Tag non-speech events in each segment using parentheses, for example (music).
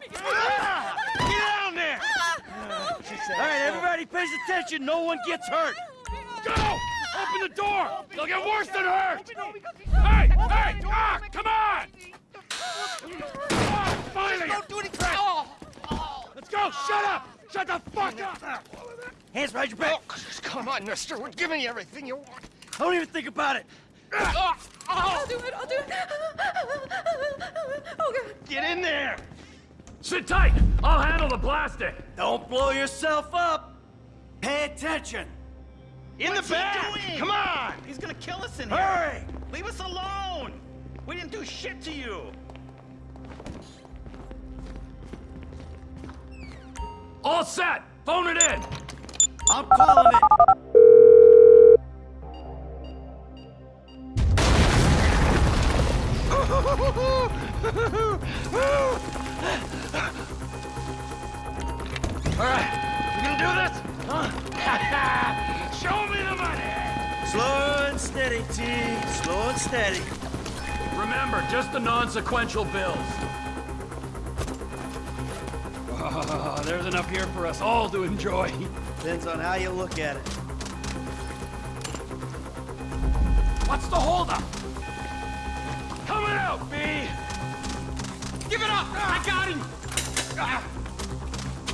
Get down there! All right, everybody pays attention. No one gets hurt. Go! Open the door! They'll get worse than hurt! Hey! Hey! Ah! Come on! Ah, finally! Don't do any crap. Let's go! Shut up! Shut the fuck up! Hands behind your back. Come on, mister. We're giving you everything you want. Don't even think about it. I'll do it, I'll do it. Oh, God. Get in there. Sit tight! I'll handle the plastic! Don't blow yourself up. Pay attention. In What's the he back! doing? Come on! He's gonna kill us in here. Hurry. Leave us alone. We didn't do shit to you. All set! Phone it in! I'm calling it. (laughs) All right, you gonna do this? Huh? (laughs) Show me the money! Slow and steady, T. Slow and steady. Remember, just the non-sequential bills. Oh, there's enough here for us all to enjoy. Depends on how you look at it. What's the holdup? Coming out, B! Give it up! I got him! Ah.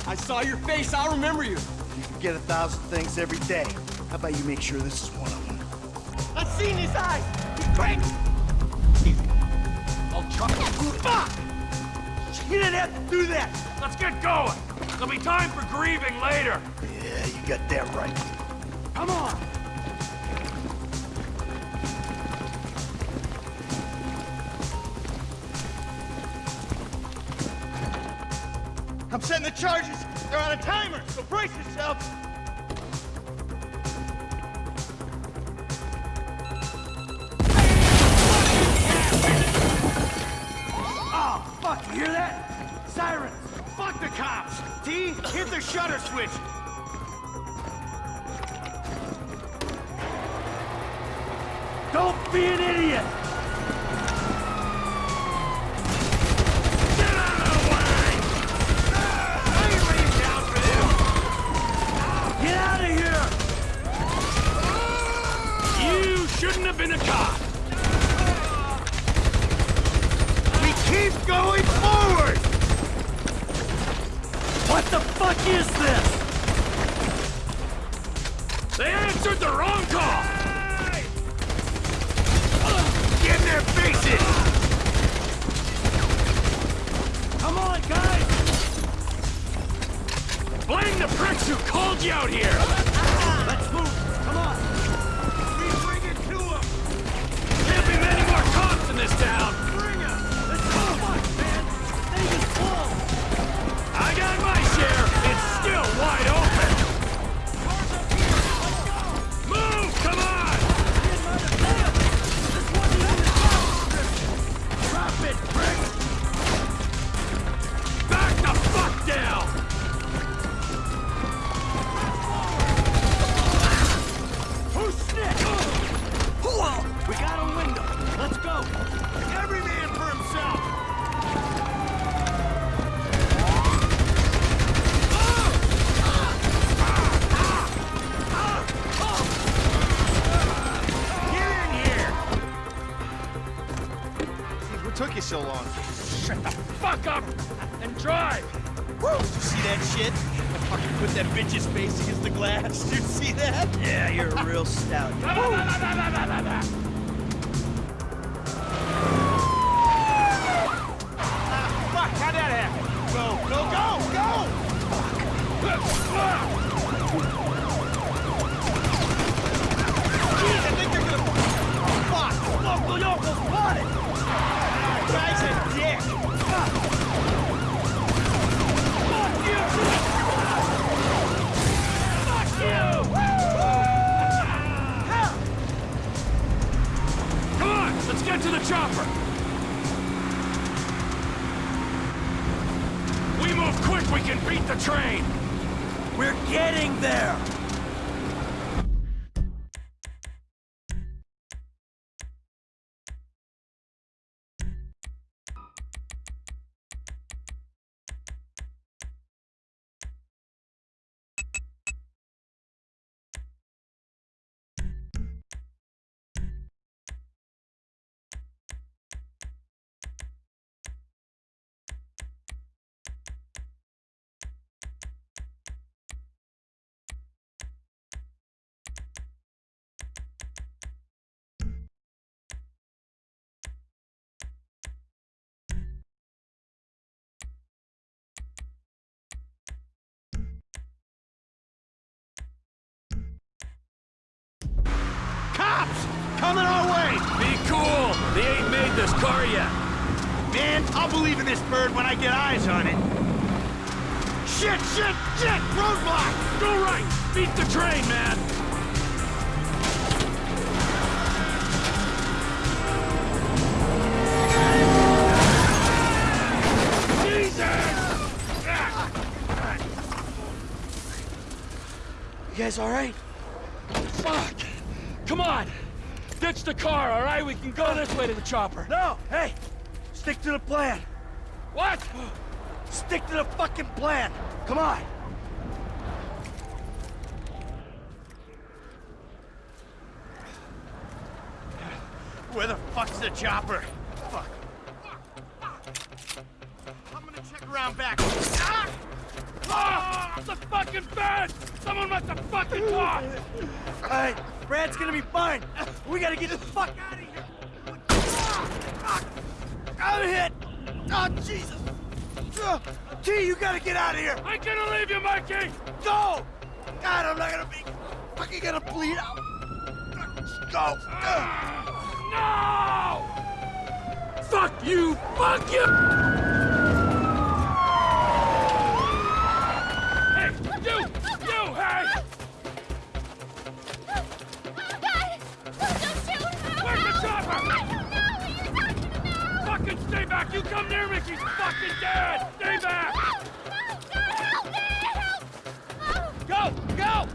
I saw your face. I'll remember you. You can get a thousand things every day. How about you make sure this is one of them? I've seen his eyes. He's great. I'll try. Fuck! You didn't have to do that. Let's get going! There'll be time for grieving later! Yeah, you got that right. Come on! I'm setting the charges. They're on a timer, so brace yourself. Oh, fuck, you hear that? Sirens. Fuck the cops. T, hit the shutter switch. Who called you out here! Took you so long? Shut the fuck up and drive! Woo! Did you see that shit? I fucking put that bitch's face against the glass. Did you see that? Yeah, you're a real stout. (laughs) Ah, fuck! How'd that happen? Go, go, go, go! Jeez, I think they're gonna. Oh, fuck! Local yokels spotted. Ah! Coming our way! Be cool! They ain't made this car yet. Man, I'll believe in this bird when I get eyes on it. Shit, shit, shit! Roadblock! Go right! Beat the train, man! Jesus! You guys all right? Fuck! Come on! Ditch the car, all right? We can go this way to the chopper. No, hey! Stick to the plan. What? Stick to the fucking plan. Come on. Where the fuck's the chopper? Fuck. I'm gonna check around back. Ah! Ah! The fucking bed! Someone must have fucking talked! All right, Brad's gonna be fine. We gotta get the fuck out of here. I'm hit. Oh, Jesus. T, you gotta get out of here. I'm gonna leave you, Mikey! Go! God, I'm not gonna be fucking gonna bleed out. Go! No! Fuck you! Fuck you! Back! You come near me, she's fucking dead! Stay back! Go! Go!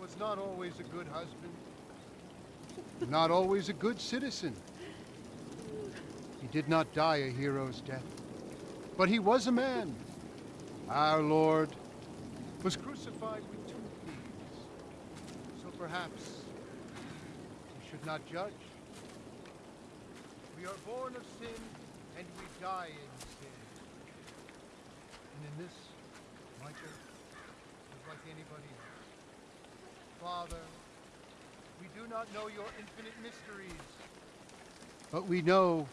was not always a good husband, not always a good citizen. He did not die a hero's death, but he was a man. Our Lord was crucified with two thieves. So perhaps we should not judge. We are born of sin and we die in sin. And in this, Michael is like anybody else. Father, we do not know your infinite mysteries, but we know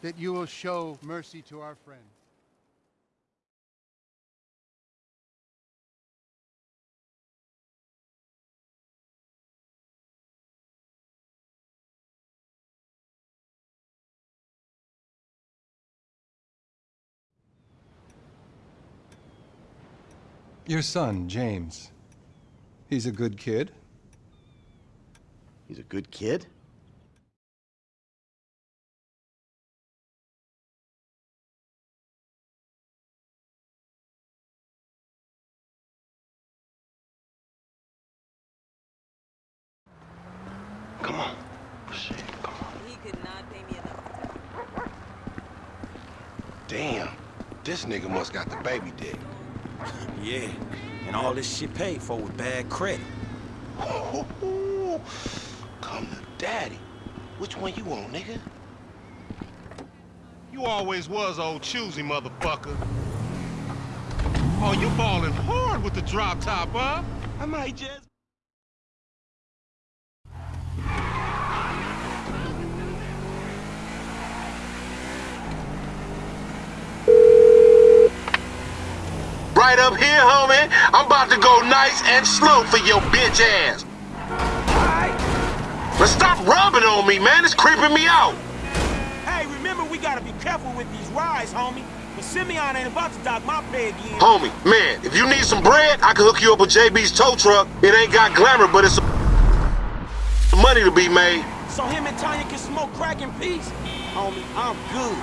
that you will show mercy to our friend. Your son, James. He's a good kid. He's a good kid? Come on. Shit, come on. He could not pay me enough. Damn. This nigga must got the baby dick. (laughs) Yeah, and all this shit paid for with bad credit. (laughs) Come to daddy. Which one you want, nigga? You always was old choosy, motherfucker. Oh, you balling hard with the drop top, huh? I might just. Right up here, homie. I'm about to go nice and slow for your bitch ass. But stop rubbing on me, man. It's creeping me out. Hey, remember we gotta be careful with these rides, homie. But Simeon ain't about to dock my pay again. Homie, man, if you need some bread, I can hook you up with JB's tow truck. It ain't got glamour, but it's some money to be made. So him and Tonya can smoke crack in peace? Homie, I'm good.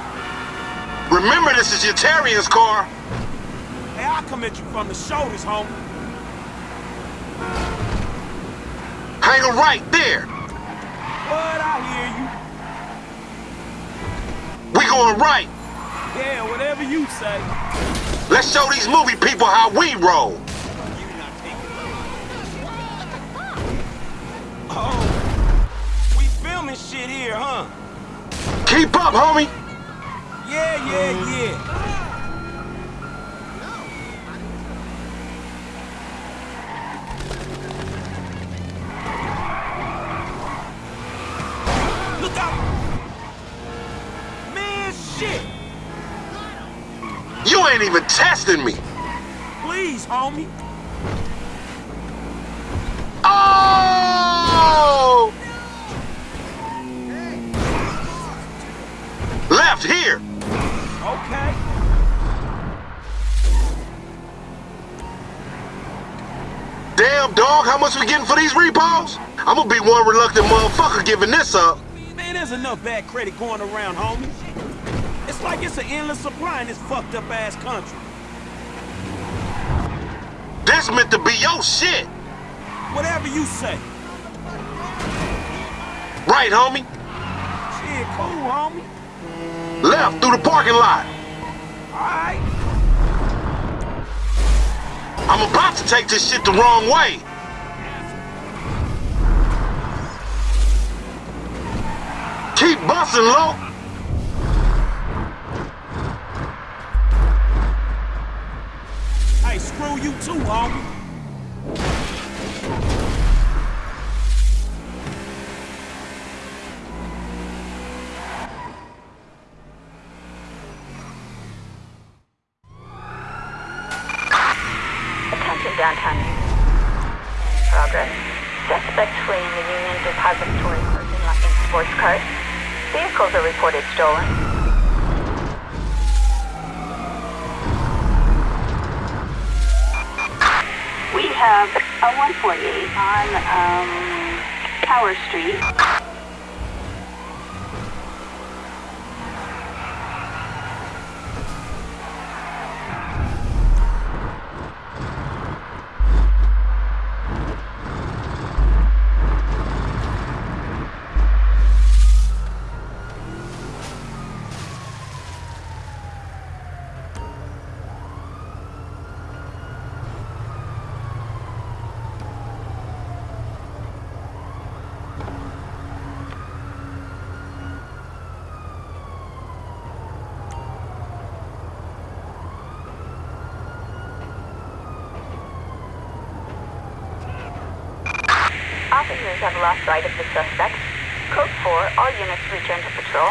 Remember, this is your Terrian's car. Hey, I'll come at you from the shoulders, homie. Hang a right there. What? I hear We going right. Yeah, whatever you say. Let's show these movie people how we roll. Oh, we filming shit here, huh? Keep up, homie. Yeah, yeah, yeah. Testing me. Please, homie. Oh! Left here. Okay. Damn, dog, how much we getting for these repos? I'm gonna be one reluctant motherfucker giving this up. Man, there's enough bad credit going around, homie. It's like it's an endless supply in this fucked up ass country. This meant to be your shit. Whatever you say. Right, homie? Shit, cool, homie. Left through the parking lot. Alright. I'm about to take this shit the wrong way. Keep busting, low. Screw you too, homie. Attention downtown. Progress. Suspect fleeing the Union Depository parking lot in sports cars. Vehicles are reported stolen. Have a 148 on um, Tower Street. Officers have lost sight of the suspect. Code 4, all units return to patrol.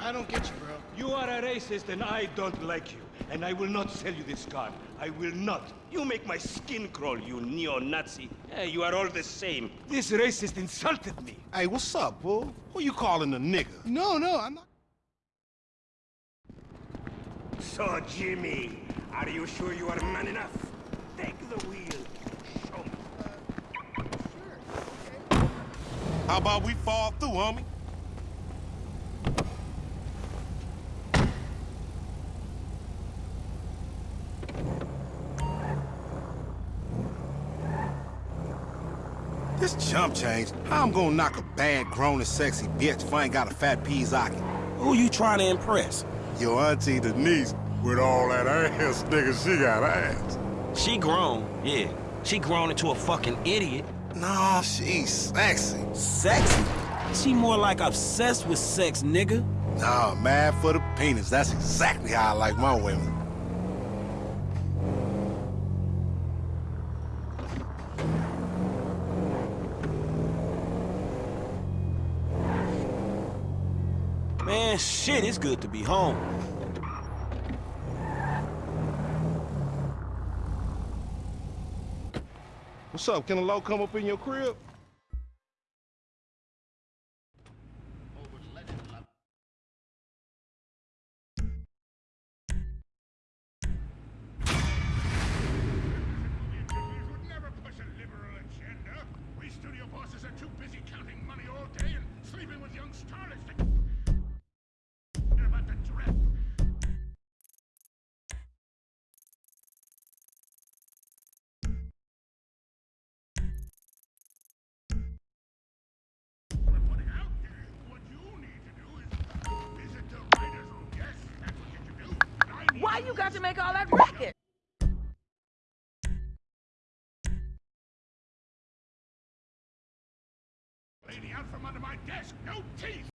I don't get you, bro. You are a racist and I don't like you. And I will not sell you this car. I will not. You make my skin crawl, you neo-Nazi. You are all the same. This racist insulted me. Hey, what's up, fool? Who you calling a nigga? No, no, I'm not. So, Jimmy, are you sure you are man enough? Take the wheel. Show me. How about we fall through, homie? This chump change. How I'm gonna knock a bad, grown and sexy bitch if I ain't got a fat Pizzaki? Who you trying to impress? Your auntie Denise, with all that ass, nigga, she got ass. She grown, yeah. She grown into a fucking idiot. No, she's sexy. Sexy? She more like obsessed with sex, nigga. Nah, mad for the penis. That's exactly how I like my women. Man, shit, it's good to be home. What's up? Can a low come up in your crib? got to make all that racket? Lady out from under my desk, no teeth!